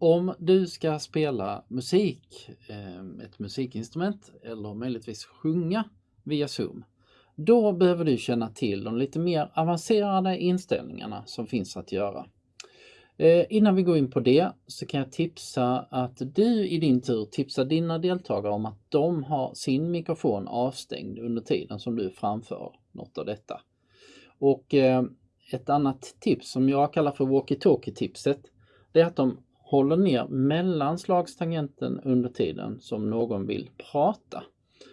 Om du ska spela musik, eh, ett musikinstrument eller möjligtvis sjunga via Zoom, då behöver du känna till de lite mer avancerade inställningarna som finns att göra. Eh, innan vi går in på det så kan jag tipsa att du i din tur tipsar dina deltagare om att de har sin mikrofon avstängd under tiden som du framför något av detta. Och eh, ett annat tips som jag kallar för walkie-talkie tipset, det är att de håller ner mellanslagstangenten under tiden som någon vill prata.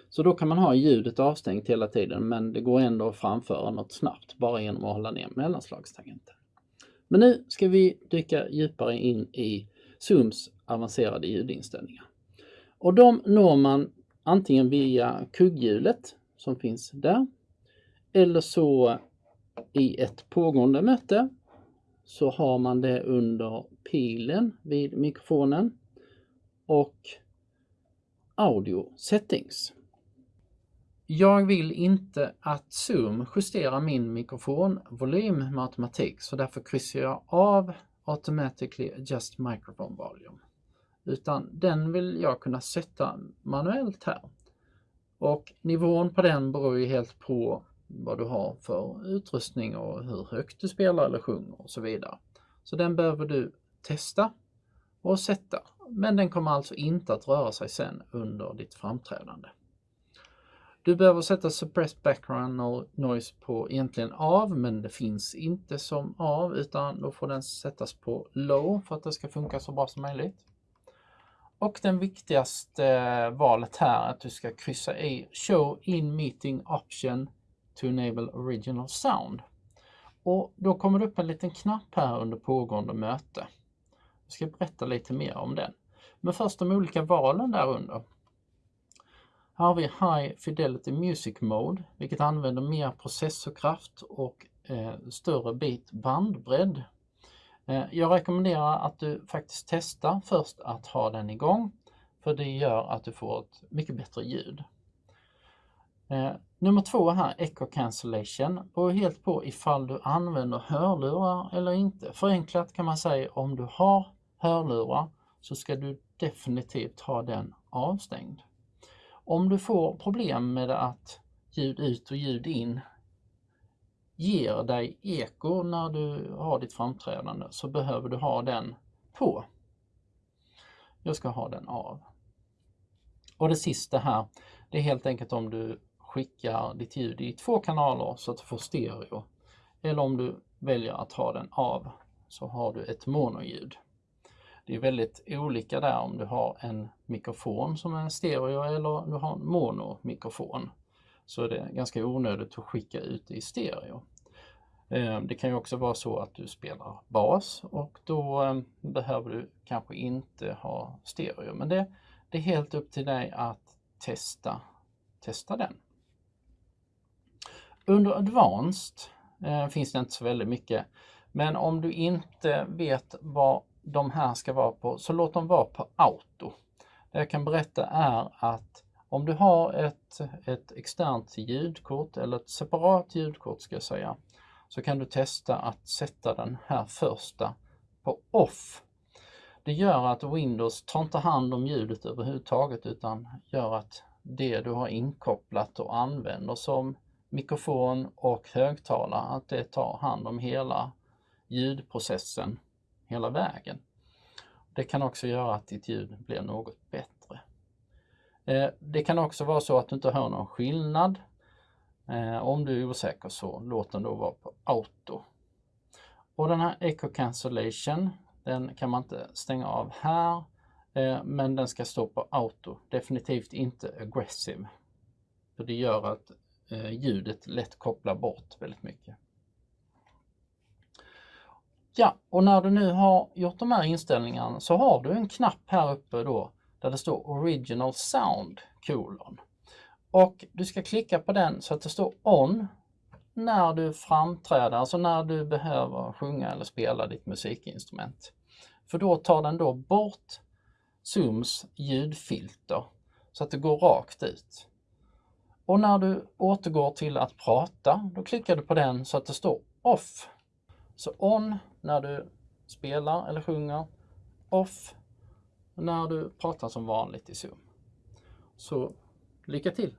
Så då kan man ha ljudet avstängt hela tiden men det går ändå att framföra något snabbt bara genom att hålla ner mellanslagstangenten. Men nu ska vi dyka djupare in i Zooms avancerade ljudinställningar. Och de når man antingen via kugghjulet som finns där eller så i ett pågående möte så har man det under pilen vid mikrofonen och audio settings. Jag vill inte att Zoom justerar min mikrofonvolym med automatik så därför kryssar jag av Automatically Adjust Microphone Volume. Utan den vill jag kunna sätta manuellt här. Och nivån på den beror ju helt på vad du har för utrustning och hur högt du spelar eller sjunger och så vidare. Så den behöver du testa och sätta. Men den kommer alltså inte att röra sig sen under ditt framträdande. Du behöver sätta Suppressed Background Noise på egentligen av men det finns inte som av utan då får den sättas på low för att det ska funka så bra som möjligt. Och den viktigaste eh, valet här är att du ska kryssa i Show in Meeting Option to enable original sound. Och då kommer det upp en liten knapp här under pågående möte. Jag ska berätta lite mer om den. Men först de olika valen där under. Här har vi High Fidelity Music Mode, vilket använder mer processorkraft och eh, större bit bandbredd. Eh, jag rekommenderar att du faktiskt testar först att ha den igång, för det gör att du får ett mycket bättre ljud. Eh, nummer två här, Echo Cancellation, beror helt på ifall du använder hörlurar eller inte. Förenklat kan man säga om du har hörlurar så ska du definitivt ha den avstängd. Om du får problem med att ljud ut och ljud in ger dig eko när du har ditt framträdande så behöver du ha den på. Jag ska ha den av. Och det sista här, det är helt enkelt om du skickar ditt ljud i två kanaler så att du får stereo. Eller om du väljer att ha den av så har du ett monoljud. Det är väldigt olika där om du har en mikrofon som är en stereo eller du har en monomikrofon. Så är det ganska onödigt att skicka ut i stereo. Eh, det kan ju också vara så att du spelar bas och då eh, behöver du kanske inte ha stereo. Men det, det är helt upp till dig att testa, testa den. Under Advanced eh, finns det inte så väldigt mycket. Men om du inte vet vad de här ska vara på, så låt dem vara på auto. Det jag kan berätta är att om du har ett, ett externt ljudkort eller ett separat ljudkort ska jag säga, så kan du testa att sätta den här första på off. Det gör att Windows tar inte hand om ljudet överhuvudtaget utan gör att det du har inkopplat och använder som mikrofon och högtalare, att det tar hand om hela ljudprocessen hela vägen. Det kan också göra att ditt ljud blir något bättre. Eh, det kan också vara så att du inte hör någon skillnad. Eh, om du är osäker så låt den då vara på auto. Och den här Echo Cancellation, den kan man inte stänga av här, eh, men den ska stå på auto. Definitivt inte aggressive. För det gör att Eh, ljudet lätt kopplar bort väldigt mycket. Ja, och när du nu har gjort de här inställningarna så har du en knapp här uppe då där det står Original Sound kolon. Och du ska klicka på den så att det står On när du framträder, alltså när du behöver sjunga eller spela ditt musikinstrument. För då tar den då bort Zooms ljudfilter så att det går rakt ut. Och när du återgår till att prata, då klickar du på den så att det står Off. Så On när du spelar eller sjunger off när du pratar som vanligt i Zoom. Så lycka till!